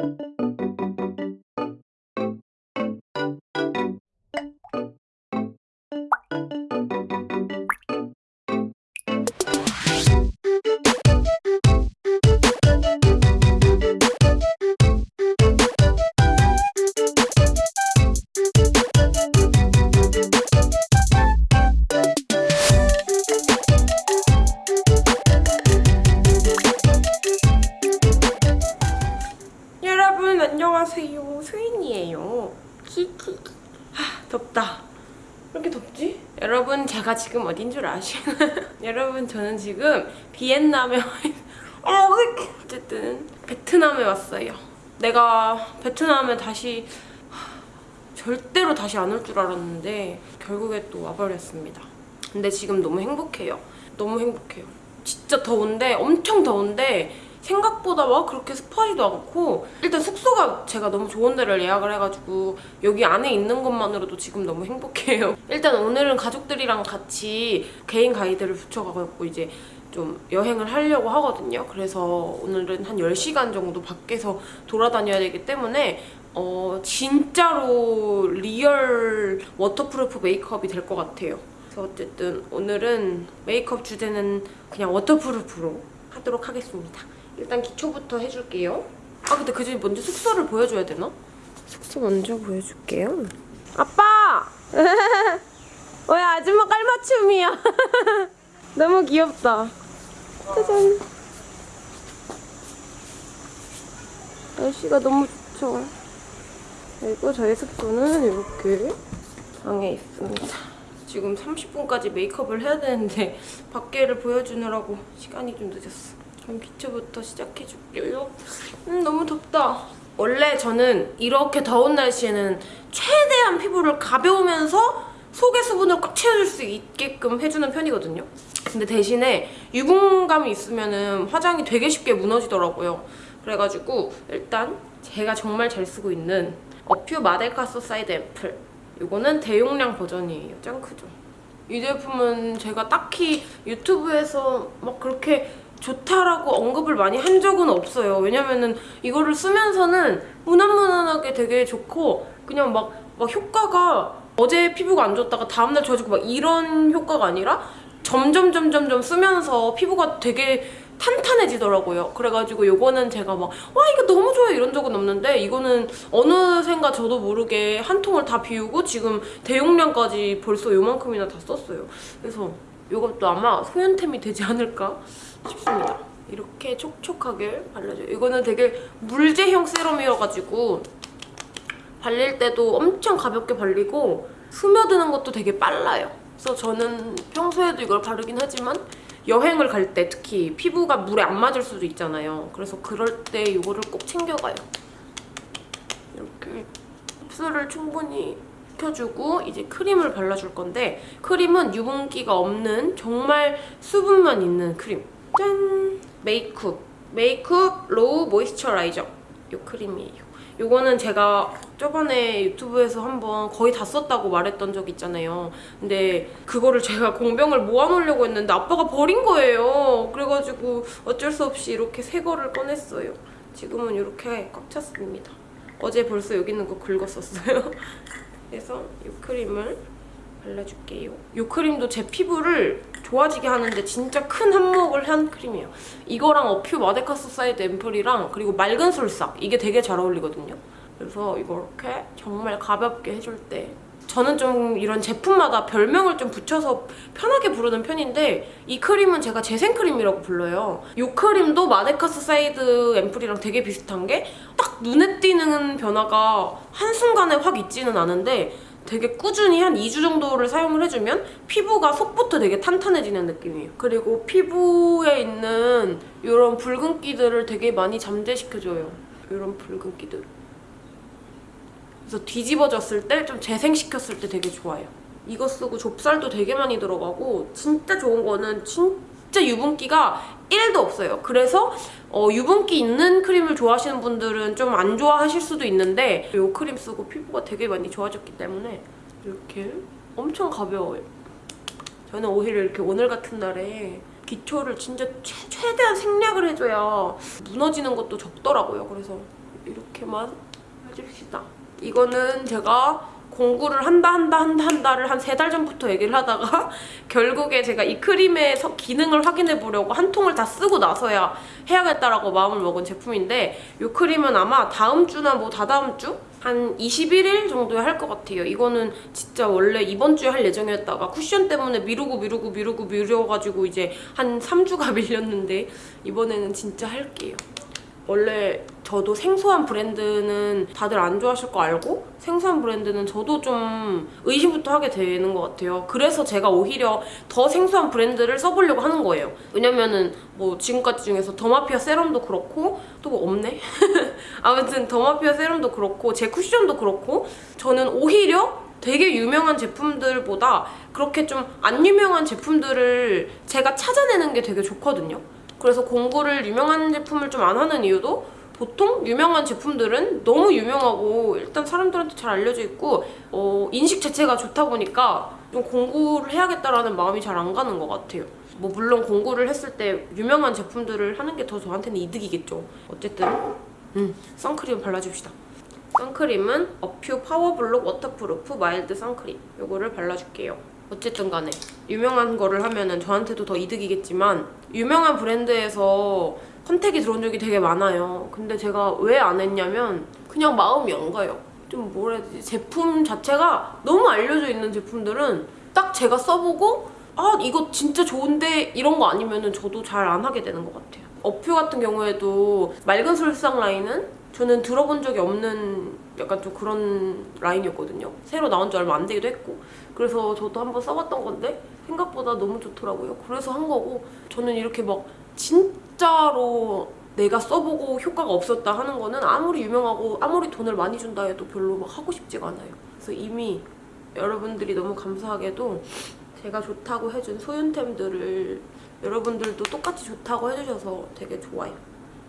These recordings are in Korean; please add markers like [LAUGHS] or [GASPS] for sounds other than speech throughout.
여러 있... 어, 어쨌든 베트남에 왔어요. 내가 베트남에 다시 하, 절대로 다시 안 올 줄 알았는데 결국에 또 와버렸습니다. 근데 지금 너무 행복해요. 너무 행복해요. 진짜 더운데 엄청 더운데 생각보다 막 그렇게 습하지도 않고 일단 숙소가 제가 너무 좋은 데를 예약을 해가지고 여기 안에 있는 것만으로도 지금 너무 행복해요. [LAUGHS] 일단 오늘은 가족들이랑 같이 개인 가이드를 붙여가지고 이제 좀 여행을 하려고 하거든요. 그래서 오늘은 한 10시간 정도 밖에서 돌아다녀야 되기 때문에 어 진짜로 real waterproof 메이크업이 될 것 같아요. 그래서 어쨌든 오늘은 메이크업 주제는 그냥 waterproof로 하도록 하겠습니다. 일단 기초부터 해줄게요. 아 근데 그 전에 먼저 숙소를 보여줘야 되나? 숙소 먼저 보여줄게요. 아빠! [LAUGHS] 왜 아줌마 깔맞춤이야? [LAUGHS] 너무 귀엽다. 짜잔. 날씨가 너무 좋죠. 그리고 저희 숙소는 이렇게 방에 있습니다. 지금 30분까지 메이크업을 해야 되는데 밖에를 보여주느라고 시간이 좀 늦었어. 그럼 기초부터 시작해줄게요. 음 너무 덥다. 원래 저는 이렇게 더운 날씨에는 최대한 피부를 가벼우면서 속의 수분을 꽉 채워줄 수 있게끔 해주는 편이거든요. 근데 대신에 유분감이 있으면 화장이 되게 쉽게 무너지더라고요. 그래가지고 일단 제가 정말 잘 쓰고 있는 어퓨 마데카소사이드 앰플 이거는 대용량 버전이에요. 짱 크죠? 이 제품은 제가 딱히 유튜브에서 막 그렇게 좋다라고 언급을 많이 한 적은 없어요. 왜냐면은 이거를 쓰면서는 무난무난하게 되게 좋고 그냥 막, 막 효과가 어제 피부가 안 좋았다가 다음날 좋아지고 막 이런 효과가 아니라 점점 점점 점 쓰면서 피부가 되게 탄탄해지더라고요. 그래가지고 요거는 제가 막 와 이거 너무 좋아요 이런 적은 없는데 이거는 어느샌가 저도 모르게 한 통을 다 비우고 지금 대용량까지 벌써 요만큼이나 다 썼어요. 그래서 요것도 아마 소연템이 되지 않을까 싶습니다. 이렇게 촉촉하게 발라줘요. 이거는 되게 물제형 세럼이어가지고 발릴 때도 엄청 가볍게 발리고 스며드는 것도 되게 빨라요. 그래서 저는 평소에도 이걸 바르긴 하지만 여행을 갈 때 특히 피부가 물에 안 맞을 수도 있잖아요. 그래서 그럴 때 이거를 꼭 챙겨가요. 이렇게 흡수를 충분히 시켜주고 이제 크림을 발라줄 건데 크림은 유분기가 없는 정말 수분만 있는 크림. 짠! 메이크업. 메이크업 로우 moisturizer. 이 크림이에요. 이거는 제가 저번에 유튜브에서 한번 거의 다 썼다고 말했던 적 있잖아요. 근데 그거를 제가 공병을 모아놓으려고 했는데 아빠가 버린 거예요. 그래가지고 어쩔 수 없이 이렇게 새 거를 꺼냈어요. 지금은 이렇게 꽉 찼습니다. 어제 벌써 여기 있는 거 긁었었어요. [LAUGHS] 그래서 이 크림을 발라줄게요. 이 크림도 제 피부를 좋아지게 하는데 진짜 큰 한몫을 한 크림이에요. 이거랑 어퓨 마데카소사이드 앰플이랑 그리고 맑은 솔싹 이게 되게 잘 어울리거든요. 그래서 이렇게 정말 가볍게 해줄 때 저는 좀 이런 제품마다 별명을 좀 붙여서 편하게 부르는 편인데 이 크림은 제가 재생크림이라고 불러요. 이 크림도 마데카소사이드 앰플이랑 되게 비슷한 게 딱 눈에 띄는 변화가 한순간에 확 있지는 않은데 되게 꾸준히 한 2주 정도를 사용을 해주면 피부가 속부터 되게 탄탄해지는 느낌이에요. 그리고 피부에 있는 이런 붉은기들을 되게 많이 잠재시켜줘요. 이런 붉은기들. 그래서 뒤집어졌을 때 좀 재생시켰을 때 되게 좋아요. 이거 쓰고 좁쌀도 되게 많이 들어가고 진짜 좋은 거는 진짜 유분기가 1도 없어요. 그래서 어, 유분기 있는 크림을 좋아하시는 분들은 좀 안 좋아하실 수도 있는데 이 크림 쓰고 피부가 되게 많이 좋아졌기 때문에 이렇게 엄청 가벼워요. 저는 오히려 이렇게 오늘 같은 날에 기초를 진짜 최, 최대한 생략을 해줘야 무너지는 것도 적더라고요. 그래서 이렇게만 해줍시다. 이거는 제가 공구를 한다 한다 한다 한다를 한 세 달 전부터 얘기를 하다가 [LAUGHS] 결국에 제가 이 크림의 서- 기능을 확인해 보려고 한 통을 다 쓰고 나서야 해야겠다라고 마음을 먹은 제품인데 이 크림은 아마 다음 주나 뭐 다다음 주? 한 21일 정도에 할 것 같아요. 이거는 진짜 원래 이번 주에 할 예정이었다가 쿠션 때문에 미루고 미루고 미루고 미뤄가지고 이제 한 3주가 [LAUGHS] 밀렸는데 이번에는 진짜 할게요. 원래 저도 생소한 브랜드는 다들 안 좋아하실 거 알고 생소한 브랜드는 저도 좀 의심부터 하게 되는 것 같아요. 그래서 제가 오히려 더 생소한 브랜드를 써보려고 하는 거예요. 왜냐면은 뭐 지금까지 중에서 더마피아 세럼도 그렇고 또 뭐 없네? [LAUGHS] 아무튼 더마피아 세럼도 그렇고 제 쿠션도 그렇고 저는 오히려 되게 유명한 제품들보다 그렇게 좀 안 유명한 제품들을 제가 찾아내는 게 되게 좋거든요. 그래서 공구를 유명한 제품을 좀 안 하는 이유도 보통 유명한 제품들은 너무 유명하고 일단 사람들한테 잘 알려져 있고 어, 인식 자체가 좋다 보니까 좀 공구를 해야겠다라는 마음이 잘 안 가는 것 같아요. 뭐 물론 공구를 했을 때 유명한 제품들을 하는 게 더 저한테는 이득이겠죠. 어쨌든 음, 선크림 발라줍시다. 선크림은 어퓨 파워블록 waterproof mild 선크림 이거를 발라줄게요. 어쨌든 간에 유명한 거를 하면은 저한테도 더 이득이겠지만 유명한 브랜드에서 컨택이 들어온 적이 되게 많아요. 근데 제가 왜 안 했냐면 그냥 마음이 안 가요. 좀 뭐라 해야 되지? 제품 자체가 너무 알려져 있는 제품들은 딱 제가 써보고 아 이거 진짜 좋은데 이런 거 아니면은 저도 잘 안 하게 되는 것 같아요. 어퓨 같은 경우에도 맑은 솔상 라인은 저는 들어본 적이 없는 약간 좀 그런 라인이었거든요. 새로 나온 지 얼마 안 되기도 했고 그래서 저도 한번 써봤던 건데 생각보다 너무 좋더라고요. 그래서 한 거고 저는 이렇게 막 진짜로 내가 써보고 효과가 없었다 하는 거는 아무리 유명하고 아무리 돈을 많이 준다 해도 별로 막 하고 싶지가 않아요. 그래서 이미 여러분들이 너무 감사하게도 제가 좋다고 해준 소윤템들을 여러분들도 똑같이 좋다고 해주셔서 되게 좋아요.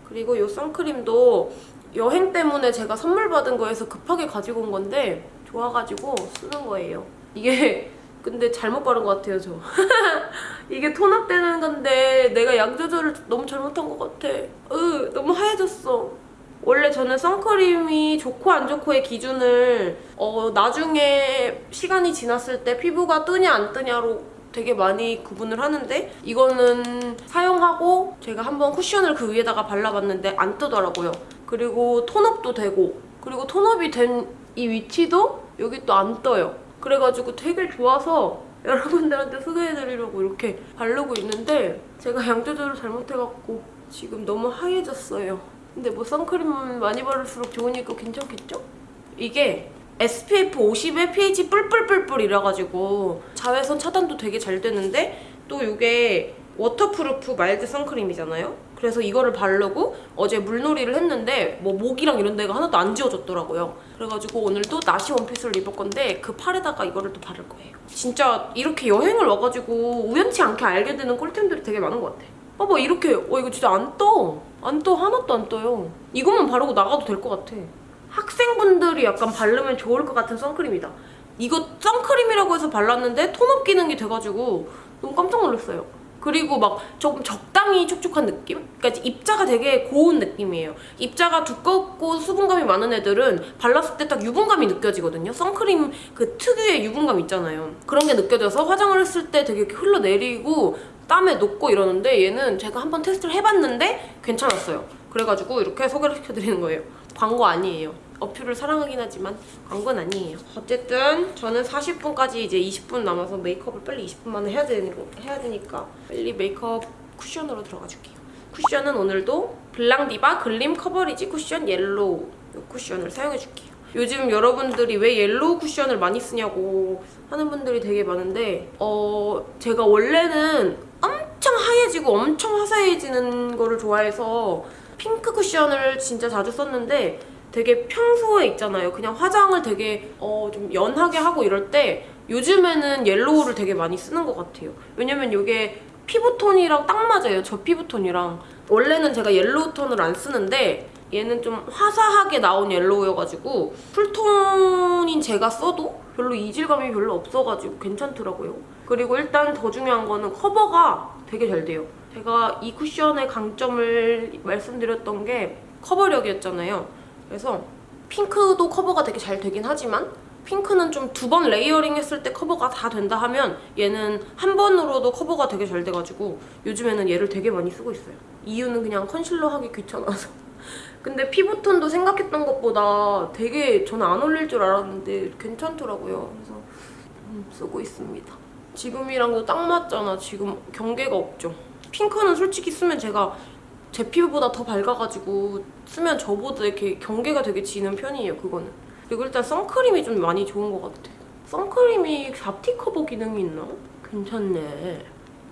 그리고 이 선크림도 여행 때문에 제가 선물 받은 거에서 급하게 가지고 온 건데 좋아가지고 쓰는 거예요. 이게 [LAUGHS] 근데 잘못 바른 것 같아요, 저. [LAUGHS] 이게 톤업되는 건데 내가 양 조절을 너무 잘못한 것 같아. 으, 너무 하얘졌어. 원래 저는 선크림이 좋고 안 좋고의 기준을 어, 나중에 시간이 지났을 때 피부가 뜨냐 안 뜨냐로 되게 많이 구분을 하는데 이거는 사용하고 제가 한번 쿠션을 그 위에다가 발라봤는데 안 뜨더라고요. 그리고 톤업도 되고 그리고 톤업이 된 이 위치도 여기 또 안 떠요. 그래가지고 되게 좋아서 [LAUGHS] 여러분들한테 소개해드리려고 이렇게 바르고 있는데 제가 양 조절을 잘못해갖고 지금 너무 하얘졌어요. 근데 뭐 선크림 많이 바를수록 좋으니까 괜찮겠죠? 이게 SPF 50에 PA 뿔뿔뿔뿔 이래가지고 자외선 차단도 되게 잘 되는데 또 이게 waterproof mild 선크림이잖아요? 그래서 이거를 바르고 어제 물놀이를 했는데 뭐 목이랑 이런 데가 하나도 안 지워졌더라고요. 그래가지고 오늘도 나시 원피스를 입을 건데 그 팔에다가 이거를 또 바를 거예요. 진짜 이렇게 여행을 와가지고 우연치 않게 알게 되는 꿀템들이 되게 많은 것 같아. 봐봐 이렇게 어 이거 진짜 안 떠. 안 떠. 하나도 안 떠요. 이것만 바르고 나가도 될 것 같아. 학생분들이 약간 바르면 좋을 것 같은 선크림이다. 이거 선크림이라고 해서 발랐는데 톤업 기능이 돼가지고 너무 깜짝 놀랐어요. 그리고 막 조금 적당히 촉촉한 느낌? 그러니까 입자가 되게 고운 느낌이에요. 입자가 두껍고 수분감이 많은 애들은 발랐을 때 딱 유분감이 느껴지거든요. 선크림 그 특유의 유분감 있잖아요. 그런 게 느껴져서 화장을 했을 때 되게 이렇게 흘러내리고 땀에 녹고 이러는데 얘는 제가 한번 테스트를 해봤는데 괜찮았어요. 그래가지고 이렇게 소개를 시켜드리는 거예요. 광고 아니에요. 어퓨를 사랑하긴 하지만 광고는 아니에요. 어쨌든 저는 40분까지 이제 20분 남아서 메이크업을 빨리 20분 만에 해야, 되니, 해야 되니까 빨리 메이크업 쿠션으로 들어가 줄게요. 쿠션은 오늘도 블랑디바 글림 커버리지 쿠션 옐로우 이 쿠션을 사용해 줄게요. 요즘 여러분들이 왜 yellow 쿠션을 많이 쓰냐고 하는 분들이 되게 많은데 어 제가 원래는 엄청 하얘지고 엄청 화사해지는 거를 좋아해서 핑크 쿠션을 진짜 자주 썼는데 되게 평소에 있잖아요. 그냥 화장을 되게 어, 좀 연하게 하고 이럴 때 요즘에는 yellow를 되게 많이 쓰는 것 같아요. 왜냐면 이게 피부톤이랑 딱 맞아요. 저 피부톤이랑. 원래는 제가 yellow 톤을 안 쓰는데 얘는 좀 화사하게 나온 yellow여가지고 cool톤인 제가 써도 별로 이질감이 별로 없어가지고 괜찮더라고요. 그리고 일단 더 중요한 거는 커버가 되게 잘 돼요. 제가 이 쿠션의 강점을 말씀드렸던 게 커버력이었잖아요. 그래서 핑크도 커버가 되게 잘 되긴 하지만 핑크는 좀 두 번 layering 했을 때 커버가 다 된다 하면 얘는 한 번으로도 커버가 되게 잘 돼가지고 요즘에는 얘를 되게 많이 쓰고 있어요. 이유는 그냥 컨실러 하기 귀찮아서. [LAUGHS] 근데 피부톤도 생각했던 것보다 되게 저는 안 어울릴 줄 알았는데 괜찮더라고요. 그래서 음, 쓰고 있습니다. 지금이랑도 딱 맞잖아. 지금 경계가 없죠. 핑크는 솔직히 쓰면 제가 제 피부보다 더 밝아가지고 쓰면 저보다 이렇게 경계가 되게 지는 편이에요. 그거는. 그리고 일단 선크림이 좀 많이 좋은 것 같아. 선크림이 잡티 커버 기능이 있나? 괜찮네.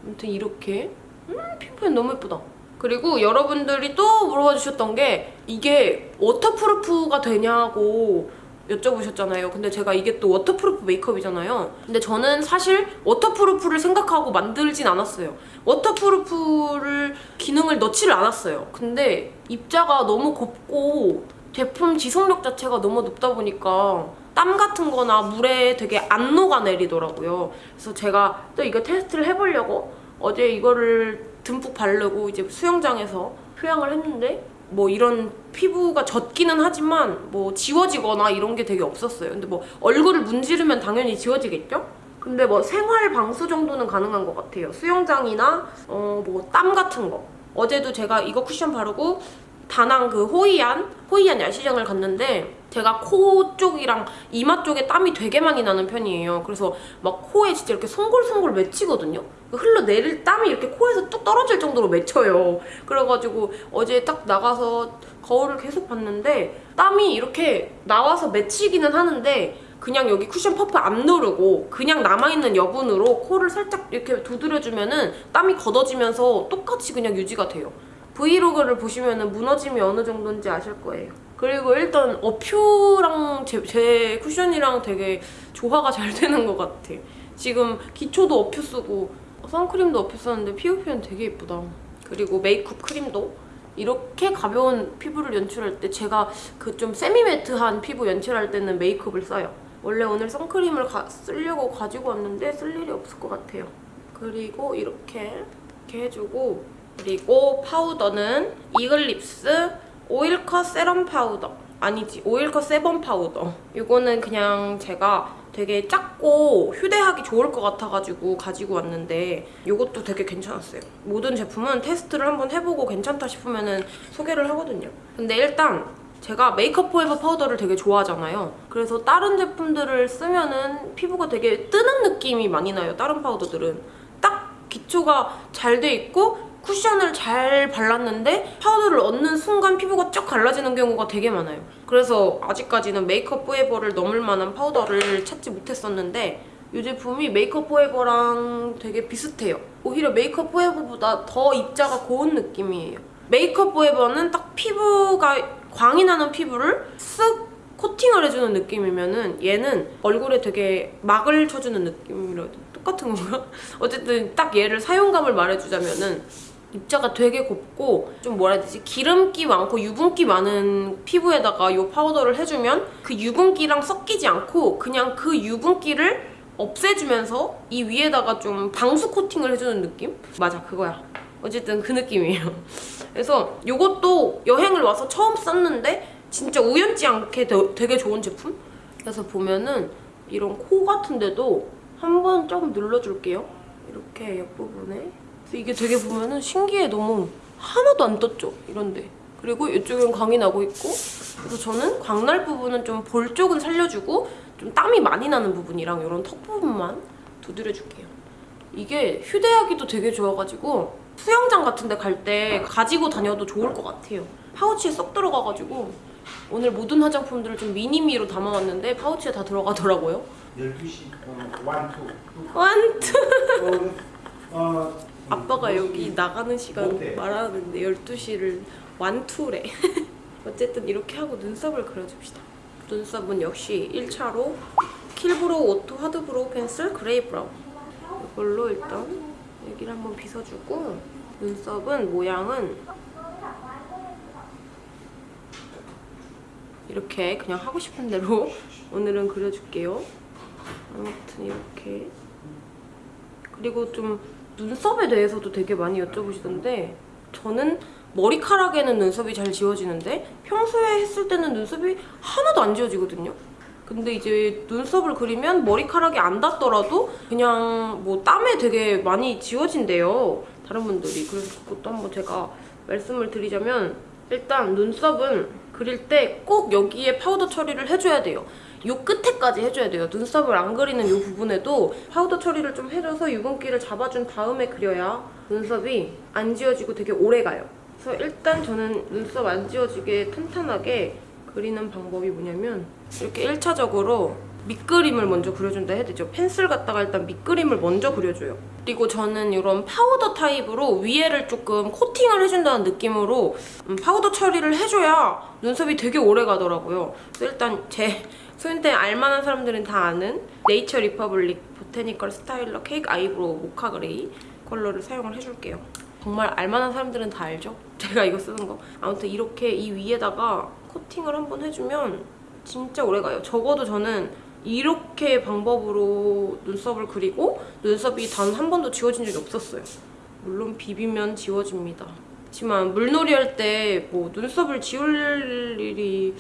아무튼 이렇게 음 피부엔 너무 예쁘다. 그리고 여러분들이 또 물어봐 주셨던 게 이게 waterproof가 되냐고 여쭤보셨잖아요. 근데 제가 이게 또 waterproof 메이크업이잖아요. 근데 저는 사실 waterproof를 생각하고 만들진 않았어요. waterproof를 기능을 넣지를 않았어요. 근데 입자가 너무 곱고 제품 지속력 자체가 너무 높다 보니까 땀 같은 거나 물에 되게 안 녹아내리더라고요. 그래서 제가 또 이거 테스트를 해보려고 어제 이거를 듬뿍 바르고 이제 수영장에서 휴양을 했는데 뭐 이런 피부가 젖기는 하지만 뭐 지워지거나 이런 게 되게 없었어요. 근데 뭐 얼굴을 문지르면 당연히 지워지겠죠? 근데 뭐 생활 방수 정도는 가능한 것 같아요. 수영장이나 어 뭐 땀 같은 거. 어제도 제가 이거 쿠션 바르고 다낭 그 호이안 호이안 야시장을 갔는데 제가 코 쪽이랑 이마 쪽에 땀이 되게 많이 나는 편이에요. 그래서 막 코에 진짜 이렇게 송골송골 맺히거든요. 흘러내릴 땀이 이렇게 코에서 뚝 떨어질 정도로 맺혀요. 그래가지고 어제 딱 나가서 거울을 계속 봤는데 땀이 이렇게 나와서 맺히기는 하는데 그냥 여기 쿠션 퍼프 안 누르고 그냥 남아있는 여분으로 코를 살짝 이렇게 두드려주면 은 땀이 걷어지면서 똑같이 그냥 유지가 돼요. 브이로그를 보시면 무너짐이 어느 정도인지 아실 거예요. 그리고 일단 어퓨랑 제, 제 쿠션이랑 되게 조화가 잘 되는 것 같아. 지금 기초도 어퓨 쓰고 선크림도 어퓨 썼는데 피부 표현 되게 예쁘다. 그리고 메이크업 크림도 이렇게 가벼운 피부를 연출할 때 제가 그 좀 세미매트한 피부 연출할 때는 메이크업을 써요. 원래 오늘 선크림을 가, 쓰려고 가지고 왔는데 쓸 일이 없을 것 같아요. 그리고 이렇게 이렇게 해주고 그리고 파우더는 이글립스 오일컷 세럼 파우더. 아니지 오일컷 세범 파우더. 이거는 그냥 제가 되게 작고 휴대하기 좋을 것 같아가지고 가지고 왔는데 이것도 되게 괜찮았어요. 모든 제품은 테스트를 한번 해보고 괜찮다 싶으면 소개를 하거든요. 근데 일단 제가 메이크업 포에버 파우더를 되게 좋아하잖아요. 그래서 다른 제품들을 쓰면 은 피부가 되게 뜨는 느낌이 많이 나요 다른 파우더들은. 딱 기초가 잘 돼 있고 쿠션을 잘 발랐는데 파우더를 얹는 순간 피부가 쫙 갈라지는 경우가 되게 많아요. 그래서 아직까지는 메이크업 포에버를 넘을 만한 파우더를 찾지 못했었는데 이 제품이 메이크업 포에버랑 되게 비슷해요. 오히려 메이크업 포에버보다 더 입자가 고운 느낌이에요. 메이크업 포에버는 딱 피부가 광이 나는 피부를 쓱 코팅을 해주는 느낌이면 은 얘는 얼굴에 되게 막을 쳐주는 느낌이라? 똑같은 건가? [LAUGHS] 어쨌든 딱 얘를 사용감을 말해주자면 은 입자가 되게 곱고 좀 뭐라 해야 되지? 기름기 많고 유분기 많은 피부에다가 이 파우더를 해주면 그 유분기랑 섞이지 않고 그냥 그 유분기를 없애주면서 이 위에다가 좀 방수 코팅을 해주는 느낌? 맞아 그거야 어쨌든 그 느낌이에요 [LAUGHS] 그래서 이것도 여행을 와서 처음 썼는데 진짜 우연치 않게 되- 되게 좋은 제품? 그래서 보면은 이런 코 같은 데도 한번 조금 눌러줄게요 이렇게 옆부분에 이게 되게 보면은 신기해. 너무 하나도 안 떴죠? 이런데. 그리고 이쪽은 광이 나고 있고 그래서 저는 광날 부분은 좀 볼 쪽은 살려주고 좀 땀이 많이 나는 부분이랑 이런 턱 부분만 두드려줄게요. 이게 휴대하기도 되게 좋아가지고 수영장 같은 데 갈 때 가지고 다녀도 좋을 것 같아요. 파우치에 쏙 들어가가지고 오늘 모든 화장품들을 좀 미니미로 담아왔는데 파우치에 다 들어가더라고요. 12시 어, one two. one two. 어, 아빠가 여기 나가는 시간. 말하는데 12시를 one two래. [LAUGHS] 어쨌든 이렇게 하고 눈썹을 그려줍시다. 눈썹은 역시 1차로 킬브로우 오토 하드브로우 펜슬 그레이 브라운 이걸로 일단 여기를 한번 빗어주고 눈썹은 모양은 이렇게 그냥 하고 싶은 대로 [LAUGHS] 오늘은 그려줄게요. 아무튼 이렇게 그리고 좀 눈썹에 대해서도 되게 많이 여쭤보시던데 저는 머리카락에는 눈썹이 잘 지워지는데 평소에 했을 때는 눈썹이 하나도 안 지워지거든요. 근데 이제 눈썹을 그리면 머리카락이 안 닿더라도 그냥 뭐 땀에 되게 많이 지워진대요. 다른 분들이. 그래서 그것도 한번 제가 말씀을 드리자면 일단 눈썹은 그릴 때 꼭 여기에 파우더 처리를 해줘야 돼요. 요 끝에까지 해줘야 돼요. 눈썹을 안 그리는 요 부분에도 파우더 처리를 좀 해줘서 유분기를 잡아준 다음에 그려야 눈썹이 안 지워지고 되게 오래 가요. 그래서 일단 저는 눈썹 안 지워지게 탄탄하게 그리는 방법이 뭐냐면 이렇게 1차적으로 밑그림을 먼저 그려준다 해야 되죠. 펜슬 갖다가 일단 밑그림을 먼저 그려줘요. 그리고 저는 이런 파우더 타입으로 위에를 조금 코팅을 해준다는 느낌으로 음, 파우더 처리를 해줘야 눈썹이 되게 오래 가더라고요. 그래서 일단 제 소윤템 알만한 사람들은 다 아는 네이처 리퍼블릭 보테니컬 스타일러 케이크 아이브로우 모카 그레이 컬러를 사용을 해줄게요. 정말 알만한 사람들은 다 알죠? [LAUGHS] 제가 이거 쓰는 거. 아무튼 이렇게 이 위에다가 코팅을 한번 해주면 진짜 오래가요. 적어도 저는 이렇게 방법으로 눈썹을 그리고 눈썹이 단 한 번도 지워진 적이 없었어요. 물론 비비면 지워집니다. 하지만 물놀이 할 때 뭐 눈썹을 지울 일이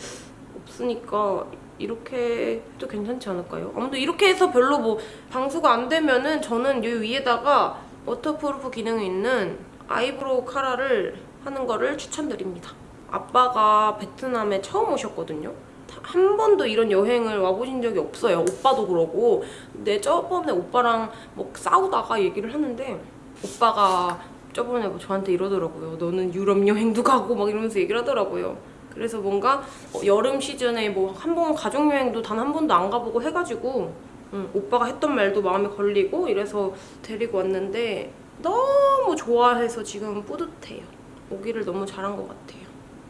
없으니까 이렇게 해도 괜찮지 않을까요? 아무튼 이렇게 해서 별로 뭐 방수가 안 되면은 저는 이 위에다가 waterproof 기능이 있는 eyebrow 카라를 하는 거를 추천드립니다. 아빠가 베트남에 처음 오셨거든요. 한 번도 이런 여행을 와보신 적이 없어요. 오빠도 그러고. 근데 저번에 오빠랑 뭐 싸우다가 얘기를 하는데 오빠가 저번에 뭐 저한테 이러더라고요. 너는 유럽 여행도 가고 막 이러면서 얘기를 하더라고요. 그래서 뭔가 어, 여름 시즌에 뭐 한 번 가족 여행도 단 한 번도 안 가보고 해가지고 음, 오빠가 했던 말도 마음에 걸리고 이래서 데리고 왔는데 너무 좋아해서 지금 뿌듯해요. 오기를 너무 잘한 것 같아요.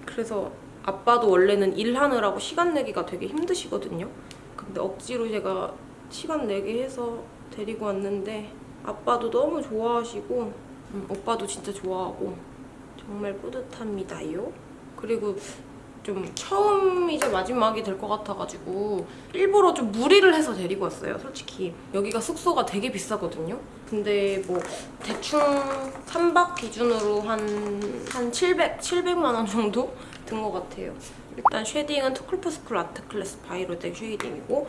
그래서 아빠도 원래는 일하느라고 시간 내기가 되게 힘드시거든요. 근데 억지로 제가 시간 내게 해서 데리고 왔는데 아빠도 너무 좋아하시고 음, 오빠도 진짜 좋아하고 정말 뿌듯합니다요. 그리고 좀 처음이자 마지막이 될 것 같아가지고 일부러 좀 무리를 해서 데리고 왔어요 솔직히. 여기가 숙소가 되게 비싸거든요? 근데 뭐 대충 3박 기준으로 한, 한 700, 700만 원 정도 든 것 같아요. 일단 shading은 투쿨프스쿨 아트 클래스 바이로댕 쉐이딩이고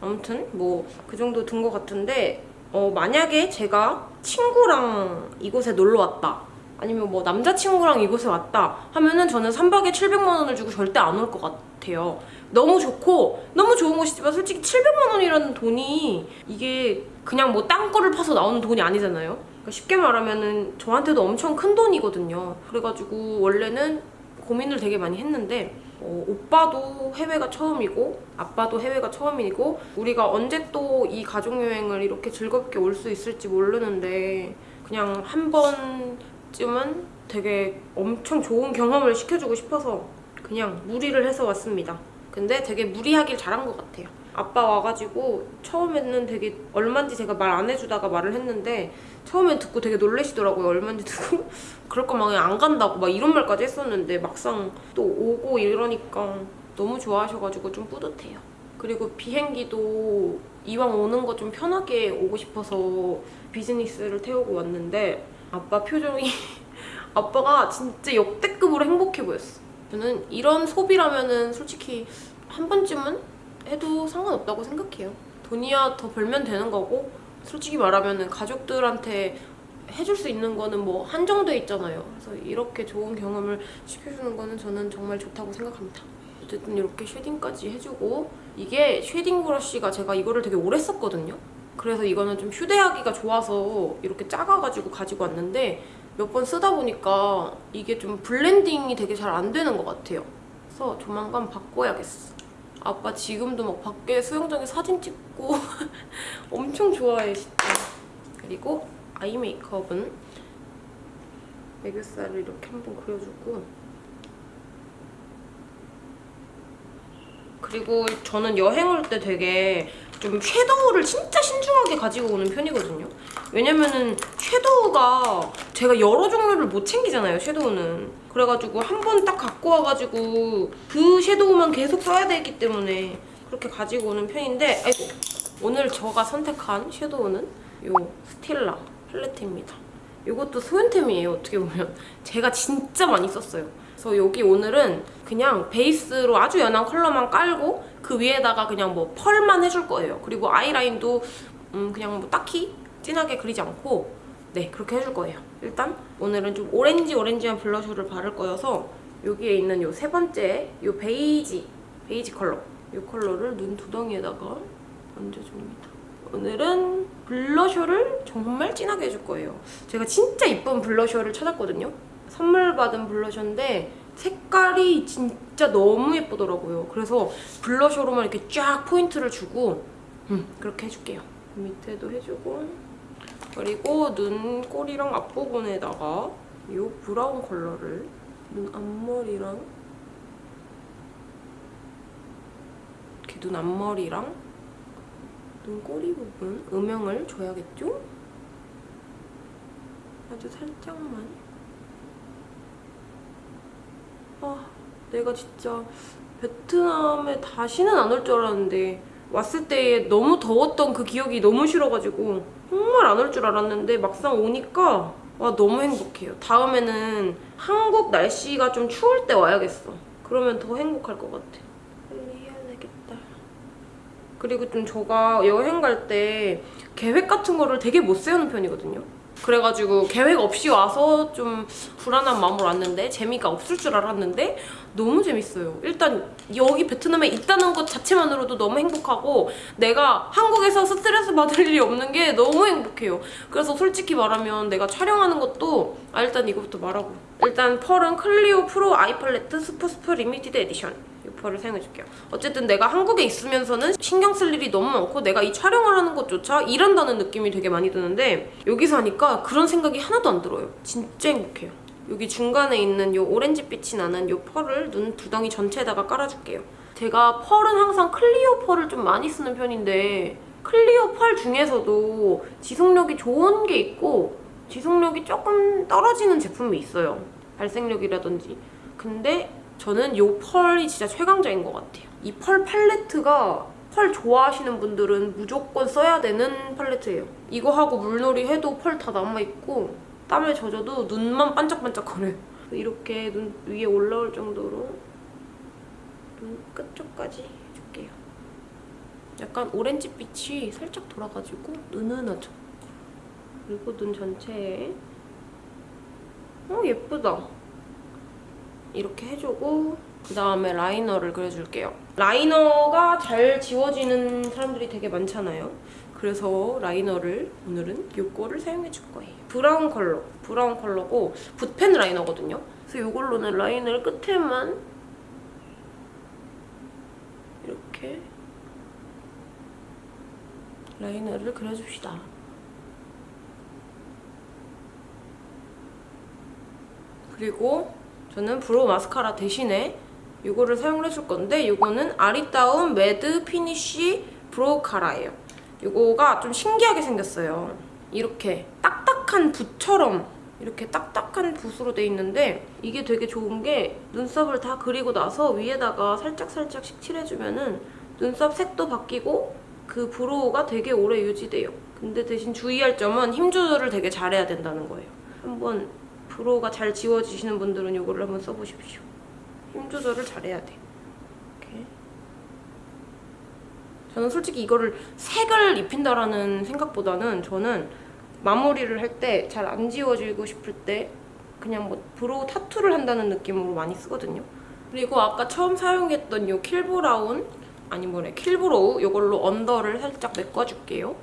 아무튼 뭐 그 정도 든 것 같은데 어, 만약에 제가 친구랑 이곳에 놀러 왔다 아니면 뭐 남자친구랑 이곳에 왔다 하면은 저는 3박에 700만 원을 주고 절대 안 올 것 같아요. 너무 좋고 너무 좋은 곳이지만 솔직히 700만 원이라는 돈이 이게 그냥 뭐 땅굴을 파서 나오는 돈이 아니잖아요. 그러니까 쉽게 말하면은 저한테도 엄청 큰 돈이거든요. 그래가지고 원래는 고민을 되게 많이 했는데 어, 오빠도 해외가 처음이고 아빠도 해외가 처음이고 우리가 언제 또 이 가족여행을 이렇게 즐겁게 올 수 있을지 모르는데 그냥 한번 쯤은 되게 엄청 좋은 경험을 시켜주고 싶어서 그냥 무리를 해서 왔습니다. 근데 되게 무리하길 잘한 것 같아요. 아빠 와가지고 처음에는 되게 얼만지 제가 말 안 해주다가 말을 했는데 처음엔 듣고 되게 놀래시더라고요. 얼만지 듣고 [LAUGHS] 그럴 거면 안 간다고 막 이런 말까지 했었는데 막상 또 오고 이러니까 너무 좋아하셔가지고 좀 뿌듯해요. 그리고 비행기도 이왕 오는 거 좀 편하게 오고 싶어서 비즈니스를 태우고 왔는데 아빠 표정이 [LAUGHS] 아빠가 진짜 역대급으로 행복해 보였어. 저는 이런 소비라면은 솔직히 한 번쯤은 해도 상관없다고 생각해요. 돈이야 더 벌면 되는 거고 솔직히 말하면은 가족들한테 해줄 수 있는 거는 뭐 한정돼 있잖아요. 그래서 이렇게 좋은 경험을 시켜주는 거는 저는 정말 좋다고 생각합니다. 어쨌든 이렇게 shading까지 해주고 이게 shading 브러쉬가 제가 이거를 되게 오래 썼거든요. 그래서 이거는 좀 휴대하기가 좋아서 이렇게 작아가지고 가지고 왔는데 몇 번 쓰다 보니까 이게 좀 블렌딩이 되게 잘 안 되는 것 같아요. 그래서 조만간 바꿔야겠어. 아빠 지금도 막 밖에 수영장에 사진 찍고 [LAUGHS] 엄청 좋아해 진짜. 그리고 아이 메이크업은 애교살을 이렇게 한번 그려주고 그리고 저는 여행 올 때 되게 좀 섀도우를 진짜 신중하게 가지고 오는 편이거든요. 왜냐면은 섀도우가 제가 여러 종류를 못 챙기잖아요, 섀도우는. 그래가지고 한 번 딱 갖고 와가지고 그 섀도우만 계속 써야 되기 때문에 그렇게 가지고 오는 편인데 아이고 오늘 제가 선택한 섀도우는 이 스틸라 팔레트입니다. 이것도 소윤템이에요 어떻게 보면 제가 진짜 많이 썼어요 그래서 여기 오늘은 그냥 베이스로 아주 연한 컬러만 깔고 그 위에다가 그냥 뭐 펄만 해줄 거예요 그리고 아이라인도 음 그냥 뭐 딱히 진하게 그리지 않고 네 그렇게 해줄 거예요 일단 오늘은 좀 오렌지 오렌지한 블러셔를 바를 거여서 여기에 있는 요 세 번째 요 베이지 베이지 컬러 요 컬러를 눈 두덩이에다가 얹어줍니다 오늘은 블러셔를 정말 진하게 해줄 거예요. 제가 진짜 이쁜 블러셔를 찾았거든요. 선물 받은 블러셔인데 색깔이 진짜 너무 예쁘더라고요. 그래서 블러셔로만 이렇게 쫙 포인트를 주고 음, 그렇게 해줄게요. 밑에도 해주고 그리고 눈 꼬리랑 앞부분에다가 이 브라운 컬러를 눈 앞머리랑 이렇게 눈 앞머리랑 눈 꼬리 부분 음영을 줘야겠죠? 아주 살짝만 아 내가 진짜 베트남에 다시는 안 올 줄 알았는데 왔을 때 너무 더웠던 그 기억이 너무 싫어가지고 정말 안 올 줄 알았는데 막상 오니까 와 너무 행복해요. 다음에는 한국 날씨가 좀 추울 때 와야겠어. 그러면 더 행복할 것 같아. 빨리 해야 되겠다. 그리고 좀 제가 여행 갈 때 계획 같은 거를 되게 못 세우는 편이거든요. 그래가지고 계획 없이 와서 좀 불안한 마음으로 왔는데 재미가 없을 줄 알았는데 너무 재밌어요. 일단 여기 베트남에 있다는 것 자체만으로도 너무 행복하고 내가 한국에서 스트레스 받을 일이 없는 게 너무 행복해요. 그래서 솔직히 말하면 내가 촬영하는 것도 아 일단 이거부터 말하고 일단 펄은 클리오 pro eye palette 스프스프 limited edition 이 펄을 사용해줄게요. 어쨌든 내가 한국에 있으면서는 신경 쓸 일이 너무 많고 내가 이 촬영을 하는 것조차 일한다는 느낌이 되게 많이 드는데 여기서 하니까 그런 생각이 하나도 안 들어요. 진짜 행복해요. 여기 중간에 있는 이 오렌지빛이 나는 이 펄을 눈 두덩이 전체에다가 깔아줄게요. 제가 펄은 항상 클리오 펄을 좀 많이 쓰는 편인데 클리오 펄 중에서도 지속력이 좋은 게 있고 지속력이 조금 떨어지는 제품이 있어요. 발색력이라든지. 근데 저는 이 펄이 진짜 최강자인 것 같아요. 이 펄 팔레트가 펄 좋아하시는 분들은 무조건 써야 되는 팔레트예요. 이거 하고 물놀이 해도 펄 다 남아있고 땀에 젖어도 눈만 반짝반짝거려요. [LAUGHS] 이렇게 눈 위에 올라올 정도로 눈 끝쪽까지 해줄게요. 약간 오렌지빛이 살짝 돌아가지고 은은하죠? 그리고 눈 전체에 어 예쁘다. 이렇게 해주고 그 다음에 라이너를 그려줄게요. 라이너가 잘 지워지는 사람들이 되게 많잖아요. 그래서 라이너를 오늘은 요거를 사용해 줄 거예요. brown 컬러, brown 컬러고 붓펜 라이너거든요. 그래서 이걸로는 라인을 끝에만 이렇게 라이너를 그려줍시다. 그리고 저는 brow 마스카라 대신에 이거를 사용을 해줄 건데 이거는 아리따움 matte finish brow cara예요. 이거가 좀 신기하게 생겼어요. 이렇게 딱딱한 붓처럼 이렇게 딱딱한 붓으로 돼 있는데 이게 되게 좋은 게 눈썹을 다 그리고 나서 위에다가 살짝살짝 식칠해주면 은 눈썹 색도 바뀌고 그 브로우가 되게 오래 유지돼요. 근데 대신 주의할 점은 힘 조절을 되게 잘해야 된다는 거예요. 한번 브로우가 잘 지워지시는 분들은 이거를 한번 써보십시오. 힘 조절을 잘해야 돼. 이렇게. 저는 솔직히 이거를 색을 입힌다라는 생각보다는 저는 마무리를 할 때 잘 안 지워지고 싶을 때 그냥 뭐 brow tattoo를 한다는 느낌으로 많이 쓰거든요. 그리고 아까 처음 사용했던 이 kill brown 아니 뭐래 kill brow 이걸로 under를 살짝 메꿔줄게요.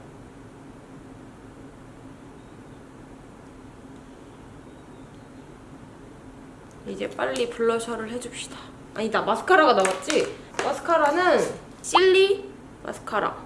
이제 빨리 블러셔를 해줍시다. 아니다, 마스카라가 남았지? 마스카라는 실리 마스카라.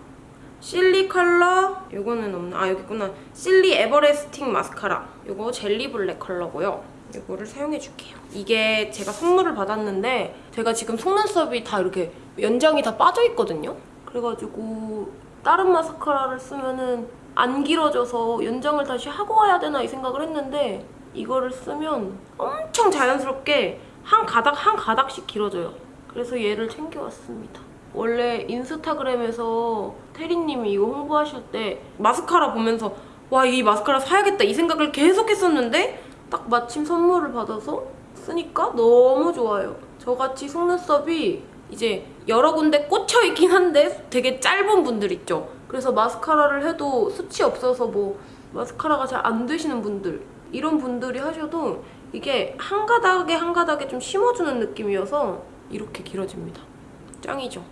실리 컬러, 요거는 없나? 아, 여기 있구나. 실리 everlasting mascara. 요거 jelly black 컬러고요. 이거를 사용해줄게요. 이게 제가 선물을 받았는데 제가 지금 속눈썹이 다 이렇게 연장이 다 빠져있거든요? 그래가지고 다른 마스카라를 쓰면은 안 길어져서 연장을 다시 하고 와야 되나 이 생각을 했는데 이거를 쓰면 엄청 자연스럽게 한 가닥 한 가닥씩 길어져요. 그래서 얘를 챙겨왔습니다. 원래 인스타그램에서 태리님이 이거 홍보하실 때 마스카라 보면서 와 이 마스카라 사야겠다 이 생각을 계속 했었는데 딱 마침 선물을 받아서 쓰니까 너무 좋아요. 저같이 속눈썹이 이제 여러 군데 꽂혀 있긴 한데 되게 짧은 분들 있죠. 그래서 마스카라를 해도 숱이 없어서 뭐 마스카라가 잘 안 되시는 분들 이런 분들이 하셔도 이게 한 가닥에 한 가닥에 좀 심어주는 느낌이어서 이렇게 길어집니다. 짱이죠.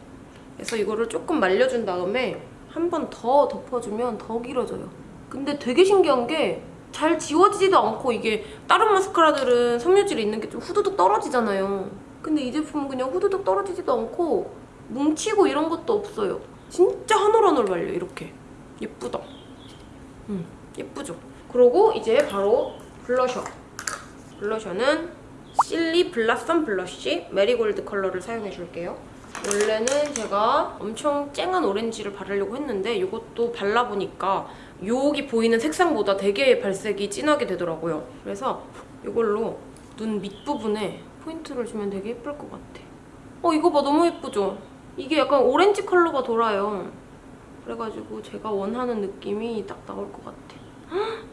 그래서 이거를 조금 말려준 다음에 한 번 더 덮어주면 더 길어져요. 근데 되게 신기한 게 잘 지워지지도 않고 이게 다른 마스카라들은 섬유질이 있는 게 좀 후두둑 떨어지잖아요. 근데 이 제품은 그냥 후두둑 떨어지지도 않고 뭉치고 이런 것도 없어요. 진짜 한올한올 말려 이렇게. 예쁘다. 음, 예쁘죠? 그리고 이제 바로 블러셔. 블러셔는 실리 blossom blush marigold 컬러를 사용해줄게요. 원래는 제가 엄청 쨍한 오렌지를 바르려고 했는데 이것도 발라보니까 여기 보이는 색상보다 되게 발색이 진하게 되더라고요. 그래서 이걸로 눈 밑부분에 포인트를 주면 되게 예쁠 것 같아. 어 이거 봐 너무 예쁘죠? 이게 약간 오렌지 컬러가 돌아요. 그래가지고 제가 원하는 느낌이 딱 나올 것 같아. 헉!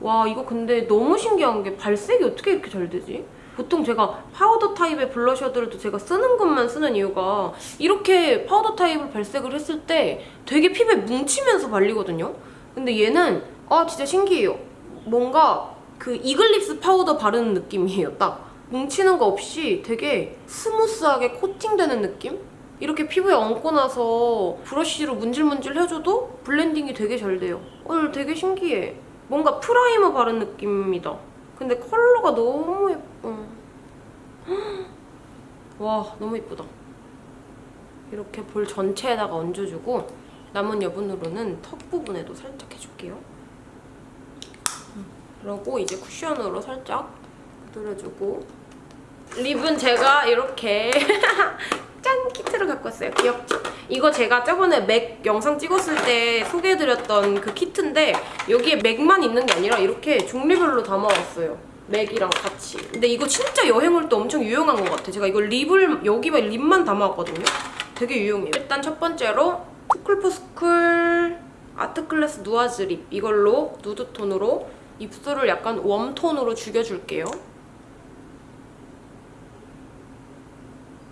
와 이거 근데 너무 신기한 게 발색이 어떻게 이렇게 잘 되지? 보통 제가 파우더 타입의 블러셔들도 제가 쓰는 것만 쓰는 이유가 이렇게 파우더 타입을 발색을 했을 때 되게 피부에 뭉치면서 발리거든요? 근데 얘는 아 진짜 신기해요. 뭔가 그 이글립스 파우더 바르는 느낌이에요, 딱. 뭉치는 거 없이 되게 스무스하게 코팅되는 느낌? 이렇게 피부에 얹고 나서 브러쉬로 문질문질 해줘도 블렌딩이 되게 잘 돼요. 어, 되게 신기해. 뭔가 프라이머 바른 느낌이다. 근데 컬러가 너무 예뻐. [GASPS] 와, 너무 예쁘다. 이렇게 볼 전체에다가 얹어주고 남은 여분으로는 턱 부분에도 살짝 해줄게요. 그리고 이제 쿠션으로 살짝 두드려주고 립은 제가 이렇게 [LAUGHS] 짠! 키트를 갖고 왔어요. 귀엽죠? 이거 제가 저번에 맥 영상 찍었을 때 소개해드렸던 그 키트인데 여기에 맥만 있는 게 아니라 이렇게 종류별로 담아왔어요. 맥이랑 같이. 근데 이거 진짜 여행 올 때 엄청 유용한 것 같아. 제가 이거 립을 여기에 립만 담아왔거든요. 되게 유용해요. 일단 첫 번째로 투쿨포스쿨 art class 누아즈 립 이걸로 누드톤으로 입술을 약간 웜톤으로 죽여줄게요.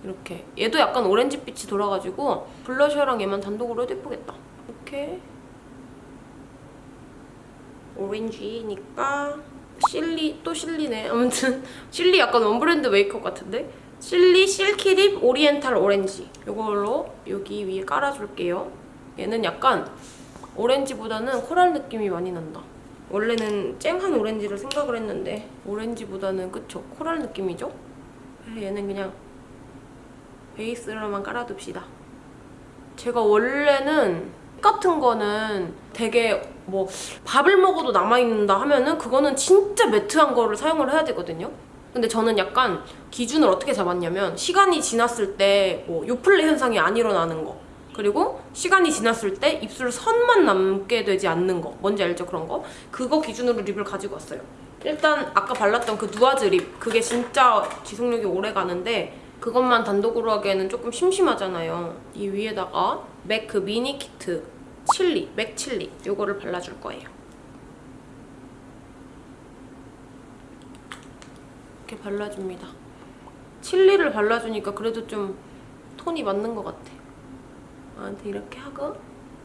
이렇게 얘도 약간 오렌지빛이 돌아가지고 블러셔랑 얘만 단독으로 해도 예쁘겠다. 이렇게 오렌지니까 실리 또 실리네. 아무튼 [LAUGHS] 실리 약간 one brand 메이크업 같은데 실리 silky lip oriental orange 이걸로 여기 위에 깔아줄게요. 얘는 약간 오렌지보다는 코랄 느낌이 많이 난다. 원래는 쨍한 오렌지를 생각을 했는데 오렌지보다는 그쵸? 코랄 느낌이죠? 얘는 그냥 베이스로만 깔아둡시다. 제가 원래는 같은 거는 되게 뭐 밥을 먹어도 남아있는다 하면은 그거는 진짜 매트한 거를 사용을 해야 되거든요. 근데 저는 약간 기준을 어떻게 잡았냐면 시간이 지났을 때 뭐 요플레 현상이 안 일어나는 거 그리고 시간이 지났을 때 입술 선만 남게 되지 않는 거 뭔지 알죠 그런 거 그거 기준으로 립을 가지고 왔어요 일단 아까 발랐던 그 누아즈 립 그게 진짜 지속력이 오래 가는데 그것만 단독으로 하기에는 조금 심심하잖아요. 이 위에다가 맥 그 미니 키트 칠리 맥 칠리 이거를 발라줄 거예요. 이렇게 발라줍니다. 칠리를 발라주니까 그래도 좀 톤이 맞는 것 같아. 나한테 이렇게 하고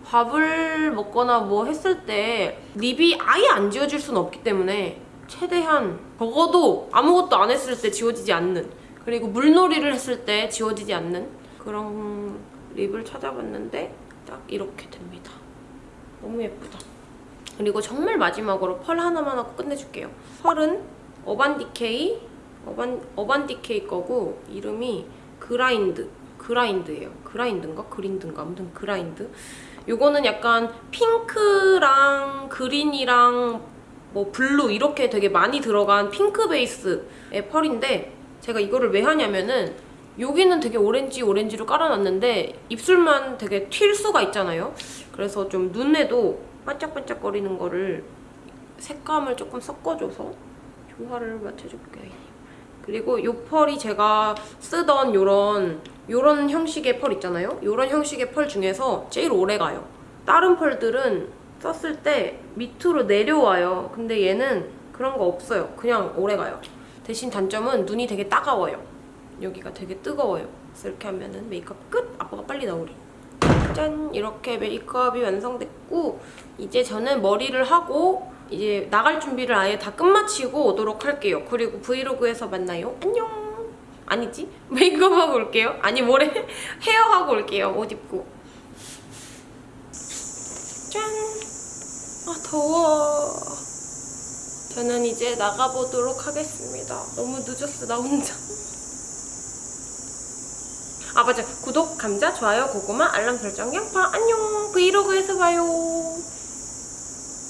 밥을 먹거나 뭐 했을 때 립이 아예 안 지워질 수는 없기 때문에 최대한 적어도 아무것도 안 했을 때 지워지지 않는 그리고 물놀이를 했을 때 지워지지 않는 그런 립을 찾아봤는데 딱 이렇게 됩니다. 너무 예쁘다. 그리고 정말 마지막으로 펄 하나만 하고 끝내줄게요. 펄은 어반디케이 어반, 어반디케이 거고 이름이 grind grind예요. grind인가? 그린드인가? 아무튼 grind. 요거는 약간 핑크랑 그린이랑 뭐 블루 이렇게 되게 많이 들어간 핑크 베이스의 펄인데 제가 이거를 왜 하냐면은 여기는 되게 오렌지 오렌지로 깔아놨는데 입술만 되게 튈 수가 있잖아요. 그래서 좀 눈에도 반짝반짝거리는 거를 색감을 조금 섞어줘서 조화를 맞춰줄게요. 그리고 이 펄이 제가 쓰던 요런 요런 형식의 펄 있잖아요. 요런 형식의 펄 중에서 제일 오래 가요. 다른 펄들은 썼을 때 밑으로 내려와요. 근데 얘는 그런 거 없어요. 그냥 오래가요. 대신 단점은 눈이 되게 따가워요. 여기가 되게 뜨거워요. 이렇게 하면은 메이크업 끝! 아빠가 빨리 나오리. 짠! 이렇게 메이크업이 완성됐고 이제 저는 머리를 하고 이제 나갈 준비를 아예 다 끝마치고 오도록 할게요. 그리고 브이로그에서 만나요. 안녕! 아니지? [LAUGHS] 메이크업하고 올게요. 아니 뭐래? [LAUGHS] 헤어하고 올게요. 옷 입고. 짠! 아 더워. 저는 이제 나가보도록 하겠습니다. 너무 늦었어 나 혼자. 아 맞아 구독, 감자, 좋아요, 고구마, 알람 설정, 양파 안녕 브이로그에서 봐요.